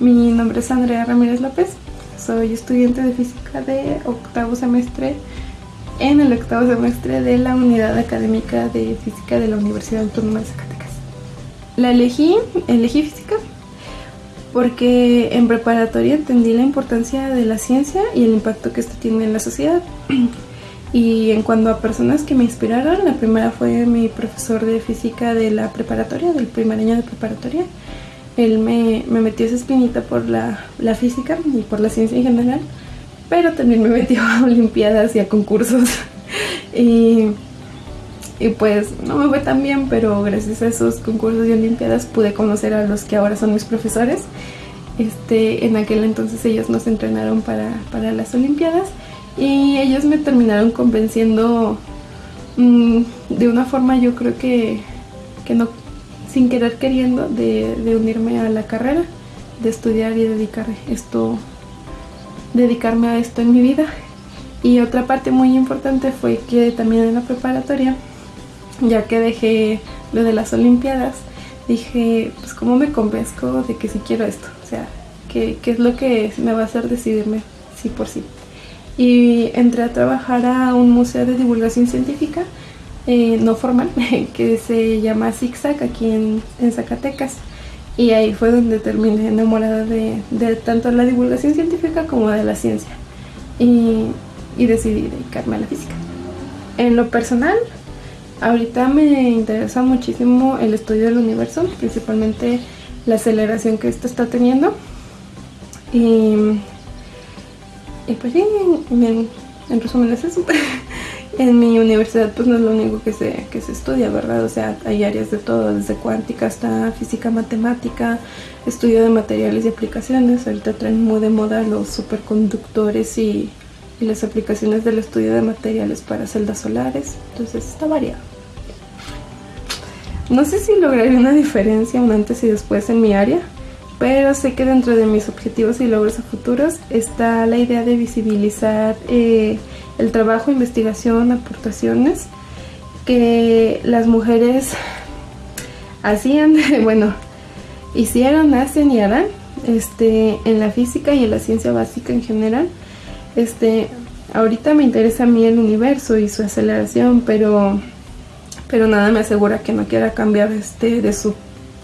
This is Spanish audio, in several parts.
nombre es Andrea Ramírez López. Soy estudiante de física de octavo semestre en el octavo semestre de la unidad académica de física de la Universidad Autónoma de Zacatecas. La elegí, elegí física porque en preparatoria entendí la importancia de la ciencia y el impacto que esto tiene en la sociedad. Y en cuanto a personas que me inspiraron, la primera fue mi profesor de física de la preparatoria, del primer año de preparatoria. Él me, metió esa espinita por la, física y por la ciencia en general, pero también me metió a olimpiadas y a concursos. y, y pues no me fue tan bien, pero gracias a esos concursos y olimpiadas pude conocer a los que ahora son mis profesores. Este, en aquel entonces ellos nos entrenaron para, para las olimpiadas y ellos me terminaron convenciendo mm, de una forma yo creo que, no, sin querer queriendo, de, unirme a la carrera, de estudiar y dedicar esto, dedicarme a esto en mi vida. Y otra parte muy importante fue que también en la preparatoria, ya que dejé lo de las olimpiadas, dije, pues cómo me convenzco de que sí quiero esto, o sea, ¿qué, qué es lo que me va a hacer decidirme sí por sí y entré a trabajar a un museo de divulgación científica eh, no formal que se llama Zigzag aquí en, Zacatecas y ahí fue donde terminé enamorada de, tanto la divulgación científica como de la ciencia y, y decidí dedicarme a la física. En lo personal, ahorita me interesa muchísimo el estudio del universo, principalmente la aceleración que esto está teniendo y y pues sí, en, resumen es eso. en mi universidad pues no es lo único que se, que se estudia, ¿verdad? O sea, hay áreas de todo, desde cuántica hasta física matemática, estudio de materiales y aplicaciones. Ahorita traen muy de moda los superconductores y, y las aplicaciones del estudio de materiales para celdas solares. Entonces está variado. No sé si lograré una diferencia un antes y después en mi área, pero sé que dentro de mis objetivos y logros a futuros está la idea de visibilizar eh, el trabajo, investigación, aportaciones que las mujeres hacían, bueno, hicieron, hacen y harán este, en la física y en la ciencia básica en general. Este, ahorita me interesa a mí el universo y su aceleración, pero, pero nada me asegura que no quiera cambiar este, de su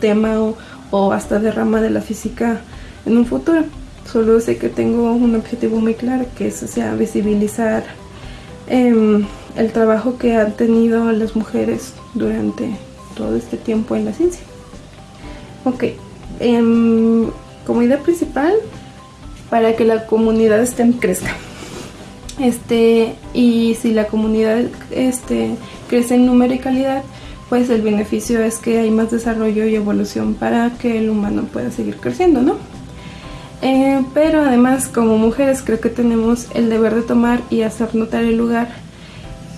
tema o o hasta de rama de la física en un futuro. Solo sé que tengo un objetivo muy claro, que es sea, visibilizar em, el trabajo que han tenido las mujeres durante todo este tiempo en la ciencia. Ok, em, como idea principal, para que la comunidad STEM crezca. Este, y si la comunidad este, crece en número y calidad, pues el beneficio es que hay más desarrollo y evolución para que el humano pueda seguir creciendo, ¿no? Eh, pero además como mujeres creo que tenemos el deber de tomar y hacer notar el lugar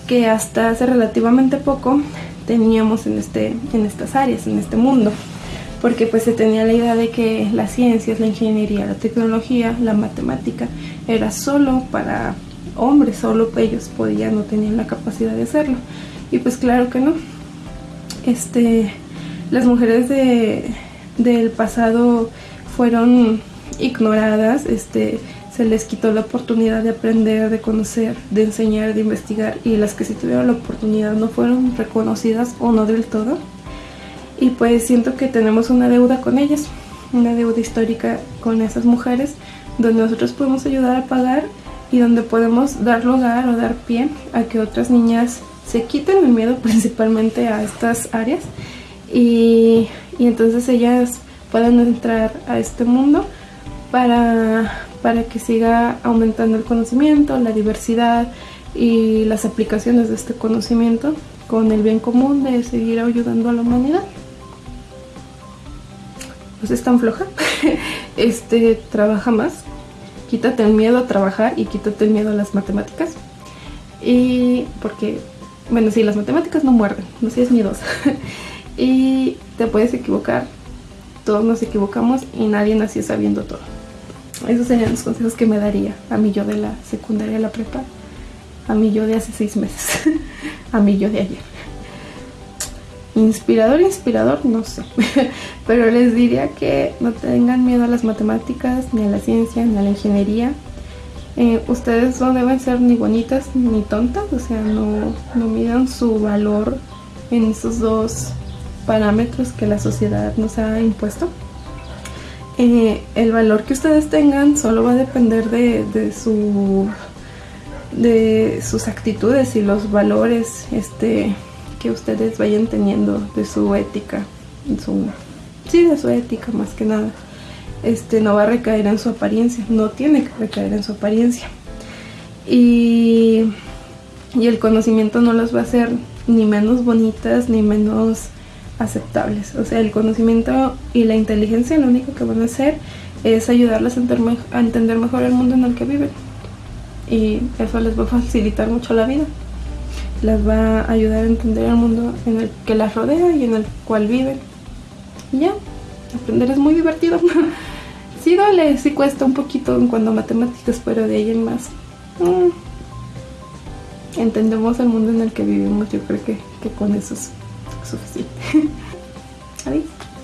que hasta hace relativamente poco teníamos en, este, en estas áreas, en este mundo. Porque pues se tenía la idea de que las ciencias, la ingeniería, la tecnología, la matemática era solo para hombres, solo ellos podían, no tenían la capacidad de hacerlo. Y pues claro que no, este, las mujeres de, del pasado fueron ignoradas, este, se les quitó la oportunidad de aprender, de conocer, de enseñar, de investigar y las que sí tuvieron la oportunidad no fueron reconocidas o no del todo. Y pues siento que tenemos una deuda con ellas, una deuda histórica con esas mujeres, donde nosotros podemos ayudar a pagar y donde podemos dar lugar o dar pie a que otras niñas se quiten el miedo principalmente a estas áreas y, entonces ellas puedan entrar a este mundo para, para que siga aumentando el conocimiento, la diversidad y las aplicaciones de este conocimiento con el bien común de seguir ayudando a la humanidad. Pues es tan floja, este, trabaja más, quítate el miedo a trabajar y quítate el miedo a las matemáticas. Y porque bueno, sí, las matemáticas no muerden, no seas miedosa. y te puedes equivocar, todos nos equivocamos y nadie nació sabiendo todo. Esos serían los consejos que me daría a mí yo de la secundaria, la prepa, a mí yo de hace seis meses, a mí yo de ayer. Inspirador, inspirador, no sé. Pero les diría que no tengan miedo a las matemáticas, ni a la ciencia, ni a la ingeniería. Eh, ustedes no deben ser ni bonitas ni tontas, o sea, no, no midan su valor en esos dos parámetros que la sociedad nos ha impuesto. Eh, el valor que ustedes tengan solo va a depender de, su de sus actitudes y los valores este que ustedes vayan teniendo de su ética su sí de su ética más que nada. Este no va a recaer en su apariencia no tiene que recaer en su apariencia. Y, y el conocimiento no los va a hacer ni menos bonitas ni menos aceptables. O sea, el conocimiento y la inteligencia lo único que van a hacer es ayudarles a entender mejor el mundo en el que viven. Y eso les va a facilitar mucho la vida. Les va a ayudar a entender el mundo en el que las rodea y en el cual viven. Y ya, aprender es muy divertido. sí duele, sí cuesta un poquito en cuanto a matemáticas, pero de ahí en más. Mm, entendemos el mundo en el que vivimos, yo creo que, con eso souffle. ah